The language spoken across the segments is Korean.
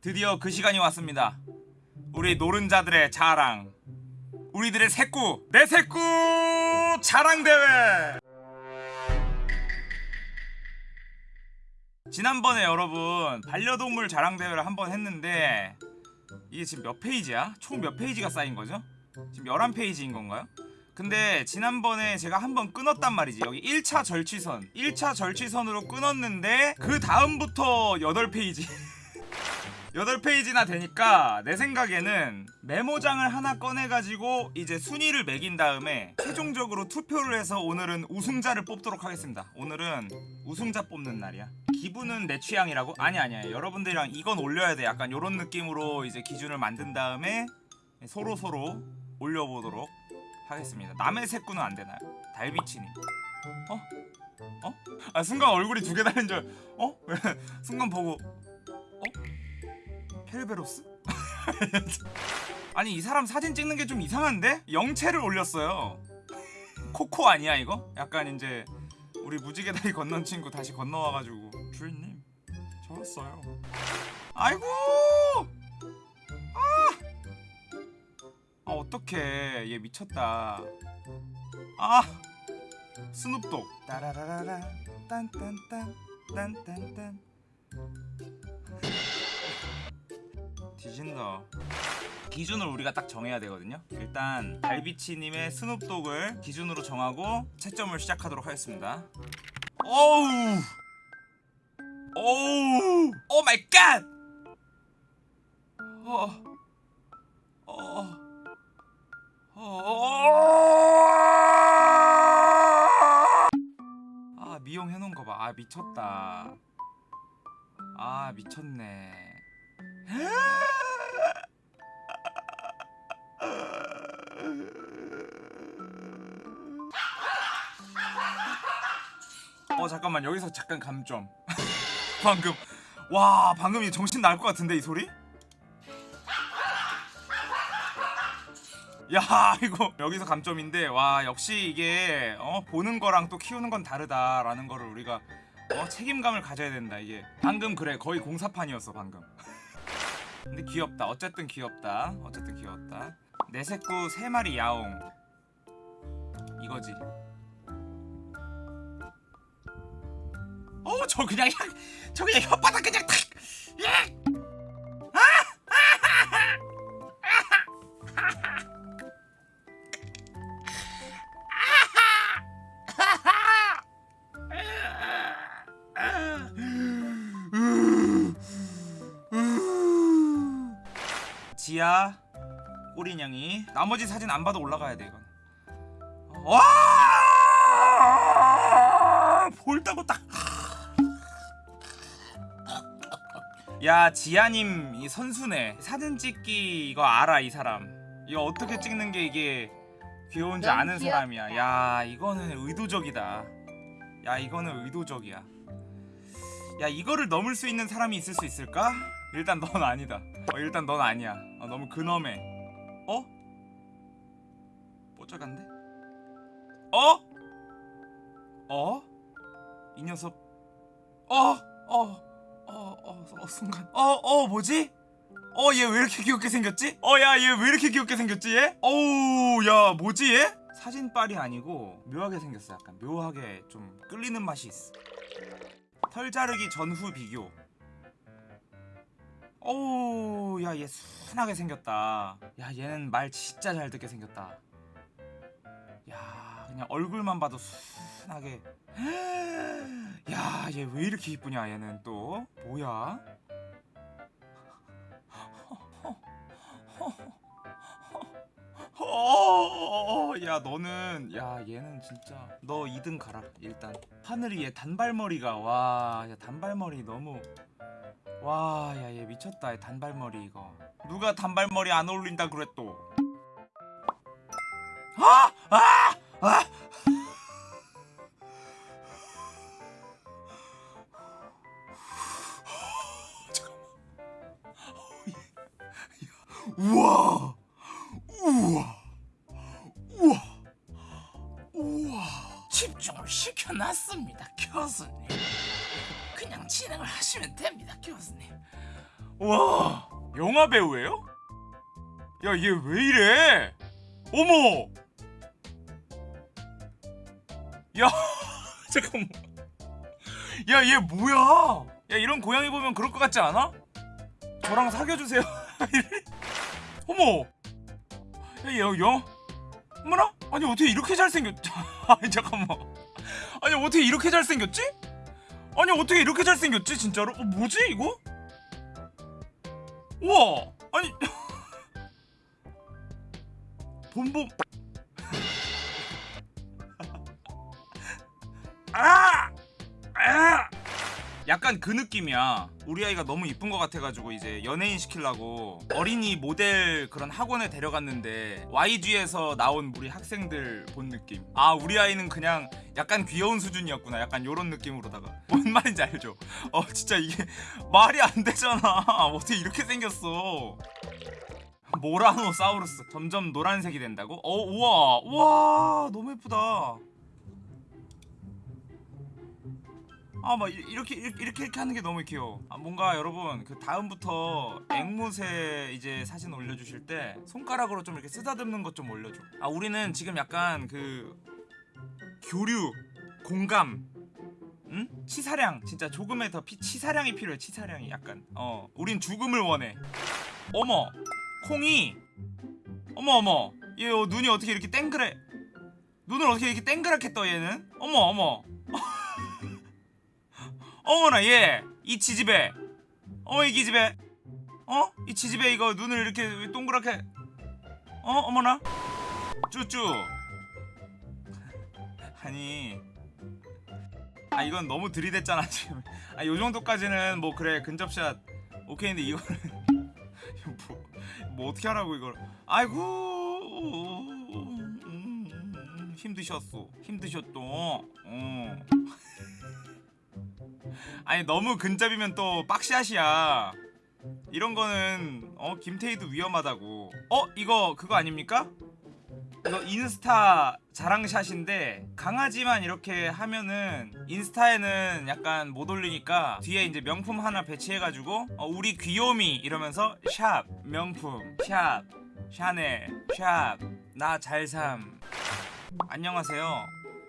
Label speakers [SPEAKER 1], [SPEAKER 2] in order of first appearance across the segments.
[SPEAKER 1] 드디어 그 시간이 왔습니다. 우리 노른자들의 자랑. 우리들의 새꾸. 내 새꾸 자랑 대회. 지난번에 여러분 반려동물 자랑 대회를 한 번 했는데 이게 지금 몇 페이지야? 총 몇 페이지가 쌓인 거죠? 지금 11페이지인 건가요? 근데 지난번에 제가 한 번 끊었단 말이지 여기 1차 절취선 1차 절취선으로 끊었는데 그 다음부터 8페이지 8페이지나 되니까 내 생각에는 메모장을 하나 꺼내가지고 이제 순위를 매긴 다음에 최종적으로 투표를 해서 오늘은 우승자를 뽑도록 하겠습니다 오늘은 우승자 뽑는 날이야 기분은 내 취향이라고? 아니 아니야 여러분들이랑 이건 올려야 돼 약간 요런 느낌으로 이제 기준을 만든 다음에 서로 서로 올려보도록 하겠습니다 남의 새꾸는 안 되나요? 달비치님 어? 어? 아 순간 얼굴이 두개 달린 줄 어? 왜 순간 보고 어? 펠베로스? 아니 이 사람 사진 찍는 게 좀 이상한데? 영체를 올렸어요. 코코 아니야 이거? 약간 이제 우리 무지개 다리 건넌 친구 다시 건너와가지고. 주인님 저 왔어요. 아이고! 아 어떡해. 얘 미쳤다. 아! 스눕독. 따라라라라. 딴딴딴 딴딴딴 뒤진다 기준을 우리가 딱 정해야 되거든요 일단 달비치님의 스눕독을 기준으로 정하고 채점을 시작하도록 하겠습니다 어우 어우 oh my god 어. 어. 어. 아 미용 해놓은 거 봐. 아 미쳤다. 아 미쳤네. 잠깐만 여기서 잠깐 감점. 방금. 와 방금 이 정신 날 것 같은데 이 소리? 야 이거 여기서 감점인데 와 역시 이게 어 보는 거랑 또 키우는 건 다르다라는 거를 우리가 어 책임감을 가져야 된다 이게. 방금 그래 거의 공사판이었어 방금. 근데 귀엽다. 어쨌든 귀엽다. 어쨌든 귀엽다. 내 새끼 세 마리 야옹. 이거지 저 그냥 혀- 저 그냥 혓바닥 그냥 탁 예! 지아 꼬리냥이 나머지 사진 안 봐도 올라가야 돼 이건 와 볼따고 딱 야 지아님 이 선수네 사진 찍기 이거 알아 이 사람 이거 어떻게 찍는 게 이게 귀여운지 아는
[SPEAKER 2] 귀엽다.
[SPEAKER 1] 사람이야 야 이거는 의도적이다 야 이거는 의도적이야 야 이거를 넘을 수 있는 사람이 있을 수 있을까? 일단 넌 아니다 어, 일단 넌 아니야 어, 너무 근엄해 어? 뽀짝한데? 어? 어? 이 녀석 어? 어? 어? 어? 어 순간 어? 어 뭐지? 어 얘 왜 이렇게 귀엽게 생겼지? 어 야 얘 왜 이렇게 귀엽게 생겼지 얘? 어우 야 뭐지 얘? 사진빨이 아니고 묘하게 생겼어 약간 묘하게 좀 끌리는 맛이 있어 털 자르기 전후 비교 어우 야 얘 순하게 생겼다 야 얘는 말 진짜 잘 듣게 생겼다 야 그냥 얼굴만 봐도 순하게 야 얘 왜 이렇게 이쁘냐 얘는 또 뭐야 어, 야 너는 야 얘는 진짜 너 2등 가라 일단 하늘이 얘 단발머리가 와 야 단발머리 너무 와 야 얘 미쳤다 얘 단발머리 이거 누가 단발머리 안 어울린다 그래 또 아! 아! 아! 우와 우와 우와 우와
[SPEAKER 3] 집중을 시켜놨습니다, 교수님. 그냥 진행을 하시면 됩니다, 교수님.
[SPEAKER 1] 와 영화 배우예요? 야 얘 왜 이래? 어머! 야 잠깐만. 야 얘 뭐야? 야 이런 고양이 보면 그럴 것 같지 않아? 저랑 사귀어주세요. 어머. 야 얘 영. 어머나? 아니 어떻게 이렇게 잘생겼? 아니 잠깐만. 아니 어떻게 이렇게 잘생겼지? 아니 어떻게 이렇게 잘생겼지 진짜로? 어, 뭐지 이거? 우와 아니 봄봄 아! 아! 약간 그 느낌이야. 우리 아이가 너무 이쁜 것 같아가지고 이제 연예인 시키려고 어린이 모델 그런 학원에 데려갔는데 YG에서 나온 우리 학생들 본 느낌. 아 우리 아이는 그냥 약간 귀여운 수준이었구나. 약간 요런 느낌으로다가. 뭔 말인지 알죠? 어 진짜 이게 말이 안 되잖아. 어떻게 이렇게 생겼어? 모라노사우루스. 점점 노란색이 된다고? 어 우와. 우와 너무 예쁘다 아막 이렇게 이렇게 이렇게 하는 게 너무 귀여워. 아 뭔가 여러분 그 다음부터 앵무새 이제 사진 올려주실 때 손가락으로 좀 이렇게 쓰다듬는 것 좀 올려줘. 아 우리는 지금 약간 그 교류 공감. 응? 치사량 진짜 조금의 더 피, 치사량이 필요해 치사량이 약간 어 우린 죽음을 원해 어머 콩이 어머 어머 얘 어, 눈이 어떻게 이렇게 땡그래 눈을 어떻게 이렇게 땡그랗게 떠 얘는 어머 어머 어머나 얘이 지지배. 어머 이 기지배. 어? 이 지지배 이거 눈을 이렇게 왜 동그랗게. 어? 어머나? 쭈쭈. 아니. 아 이건 너무 들이댔잖아 지금. 아 요정도까지는 뭐 그래 근접샷. 오케이인데 이거는. 뭐, 뭐 어떻게 하라고 이걸. 아이고. 음, 힘드셨어 힘드셨어 어. 아니 너무 근접이면 또 빡샷이야. 이런 거는 어 김태희도 위험하다고. 어 이거 그거 아닙니까? 이거 인스타 자랑샷인데 강아지만 이렇게 하면은 인스타에는 약간 못 올리니까 뒤에 이제 명품 하나 배치해가지고 어, 우리 귀요미 이러면서 샵 명품 샵 샤넬 샵 나 잘삼. 안녕하세요.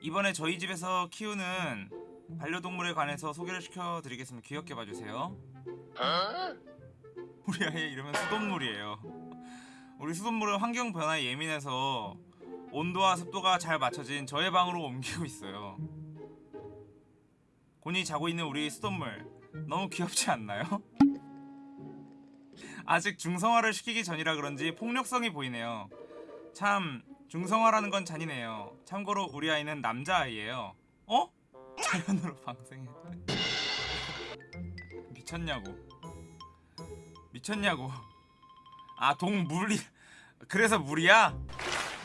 [SPEAKER 1] 이번에 저희 집에서 키우는 반려동물에 관해서 소개를 시켜드리겠습니다. 귀엽게 봐주세요. 우리 아이 이름은 수돗물이에요. 우리 수돗물은 환경 변화에 예민해서 온도와 습도가 잘 맞춰진 저의 방으로 옮기고 있어요. 곤히 자고 있는 우리 수돗물 너무 귀엽지 않나요? 아직 중성화를 시키기 전이라 그런지 폭력성이 보이네요. 참 중성화라는 건 잔인해요. 참고로 우리 아이는 남자아이예요. 어? 자연으로 방생해 미쳤냐고 미쳤냐고 아 동물이 그래서 물이야?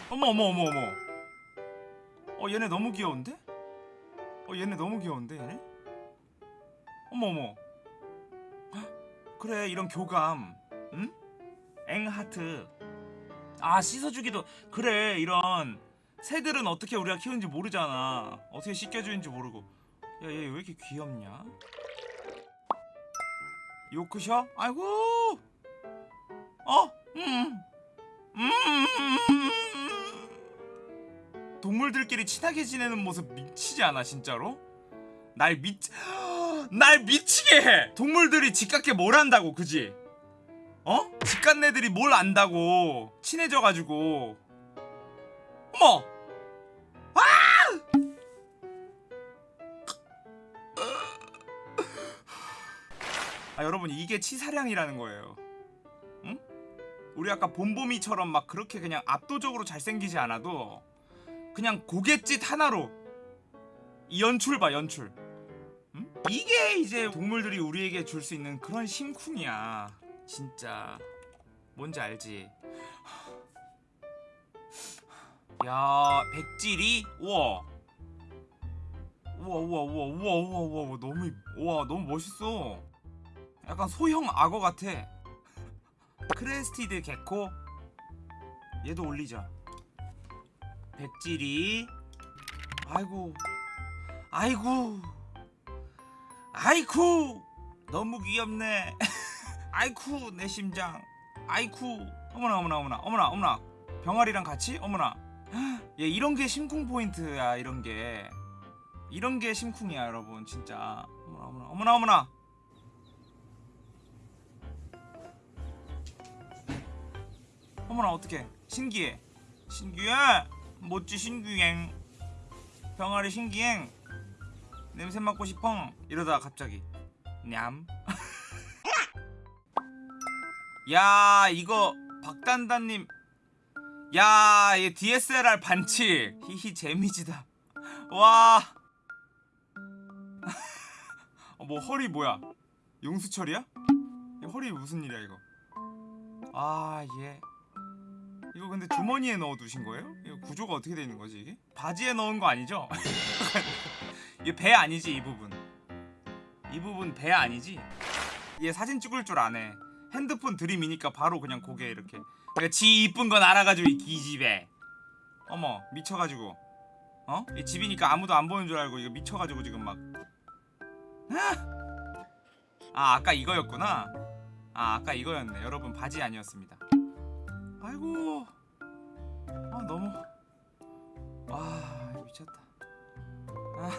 [SPEAKER 1] 어머 어머 어머 어머 어 얘네 너무 귀여운데? 어 얘네 너무 귀여운데 얘네? 어머 어머 헉, 그래 이런 교감 응? 앵하트 아 씻어주기도 그래 이런 새들은 어떻게 우리가 키우는지 모르잖아 어떻게 씻겨주는지 모르고 야 얘 왜 이렇게 귀엽냐 요크셔? 아이고 어? 음. 음. 동물들끼리 친하게 지내는 모습 미치지 않아 진짜로? 날 미... 날 미치게 해! 동물들이 집같게 뭘 안다고 그지? 어? 집갓네들이 뭘 안다고 친해져가지고 어머! 아 여러분 이게 치사량이라는 거예요 응? 우리 아까 봄봄이처럼 막 그렇게 그냥 압도적으로 잘생기지 않아도 그냥 고갯짓 하나로 이 연출 봐 연출 응? 이게 이제 동물들이 우리에게 줄 수 있는 그런 심쿵이야 진짜 뭔지 알지 야 백질이? 우와. 우와 우와 우와 우와 우와 우와 너무 우와 너무 멋있어. 약간 소형 악어 같아. crested gecko? 얘도 올리자. 백질이? 아이고. 아이고. 아이쿠. 너무 귀엽네. 아이쿠 내 심장. 아이쿠. 어머나 어머나 어머나. 어머나 어머나. 병아리랑 같이? 어머나 얘 이런 게 심쿵 포인트야 이런 게. 이런 게 심쿵이야 여러분 진짜. 어머나 어머나 어머나 어머나. 어머나 어떡해. 신기해. 신기해. 멋지 신기행. 병아리 신기행. 냄새 맡고 싶어. 이러다가 갑자기. 냠. 야 이거 박단단님 야얘 DSLR 반칙 히히 재미지다 와 어, 뭐 허리 뭐야 용수철이야? 이 허리 무슨 일이야 이거 아얘 이거 근데 주머니에 넣어 두신 거예요? 이거 구조가 어떻게 되는 거지 이게? 바지에 넣은 거 아니죠? 이게 배 아니지 이 부분 이 부분 배 아니지? 얘 사진 찍을 줄 아네 핸드폰 들이미니까 바로 그냥 고개 이렇게 그러니까 지 이쁜 건 알아가지고 이 기집애 어머 미쳐가지고. 어? 이 집이니까 아무도 안 보는 줄 알고 이거 미쳐가지고 지금 막. 아, 아까 이거였구나. 아 아까 이거였네. 여러분 바지 아니었습니다. 아이고. 아 너무. 와 미쳤다. 아.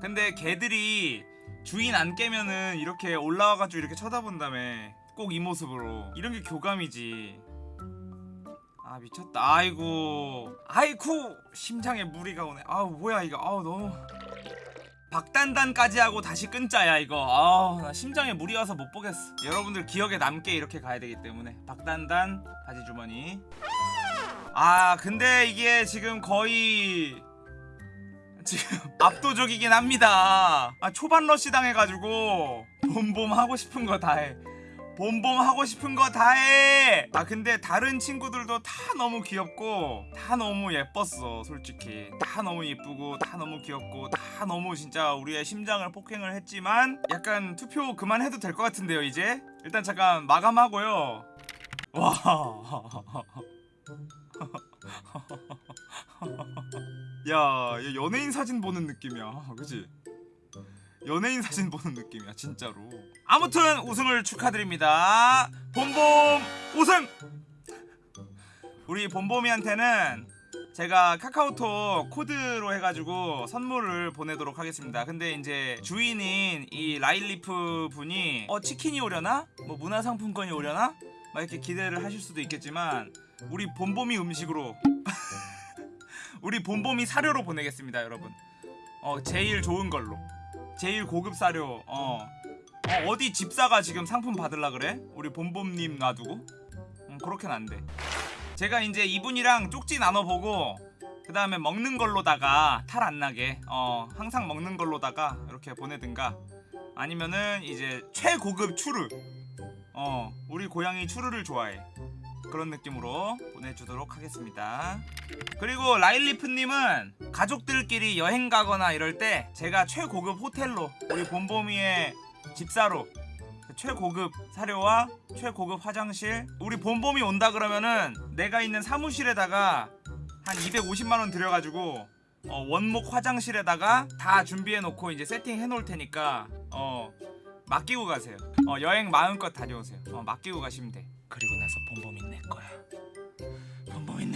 [SPEAKER 1] 근데 개들이 주인 안 깨면은 이렇게 올라와가지고 이렇게 쳐다본다며 꼭 이 모습으로. 이런 게 교감이지. 아 미쳤다. 아이고. 아이쿠! 심장에 무리가 오네. 아우 뭐야 이거. 아우 너무. 박단단까지 하고 다시 끊자야 이거. 아우 나 심장에 무리 와서 못 보겠어. 여러분들 기억에 남게 이렇게 가야 되기 때문에. 박단단 바지 주머니. 아 근데 이게 지금 거의 지금 압도적이긴 합니다. 아 초반 러시 당해가지고 봄봄 하고 싶은 거 다해 봄봄 하고 싶은 거 다 해. 아 근데 다른 친구들도 다 너무 귀엽고 다 너무 예뻤어 솔직히. 다 너무 예쁘고 다 너무 귀엽고 다 너무 진짜 우리의 심장을 폭행을 했지만 약간 투표 그만해도 될 것 같은데요 이제? 일단 잠깐 마감하고요. 와. 야, 얘 연예인 사진 보는 느낌이야. 그지? 연예인 사진 보는 느낌이야, 진짜로. 아무튼 우승을 축하드립니다. 봄봄 우승! 우리 봄봄이한테는 제가 카카오톡 코드로 해가지고 선물을 보내도록 하겠습니다. 근데 이제 주인인 이 라일리프 분이 어 치킨이 오려나? 뭐 문화상품권이 오려나? 막 이렇게 기대를 하실 수도 있겠지만 우리 봄봄이 음식으로 우리 봄봄이 사료로 보내겠습니다 여러분 어 제일 좋은 걸로 제일 고급 사료. 어, 어 어디 집사가 지금 상품 받을라 그래? 우리 봄봄님 놔두고? 음, 그렇게는 안돼. 제가 이제 이분이랑 쪽지 나눠보고 그 다음에 먹는 걸로다가 탈 안 나게 어 항상 먹는 걸로다가 이렇게 보내든가. 아니면은 이제 최고급 추르 어 우리 고양이 추르를 좋아해 그런 느낌으로 보내주도록 하겠습니다. 그리고 라일리프님은 가족들끼리 여행 가거나 이럴 때 제가 최고급 호텔로 우리 봄봄이의 집사로 최고급 사료와 최고급 화장실 우리 봄봄이 온다 그러면은 내가 있는 사무실에다가 한 250만원 들여가지고 어, 원목 화장실에다가 다 준비해 놓고 이제 세팅 해 놓을 테니까 어 맡기고 가세요. 어 여행 마음껏 다녀오세요. 어 맡기고 가시면 돼. 그리고 나서 봄봄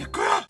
[SPEAKER 1] 이 내 거야 봄봄이 내 거야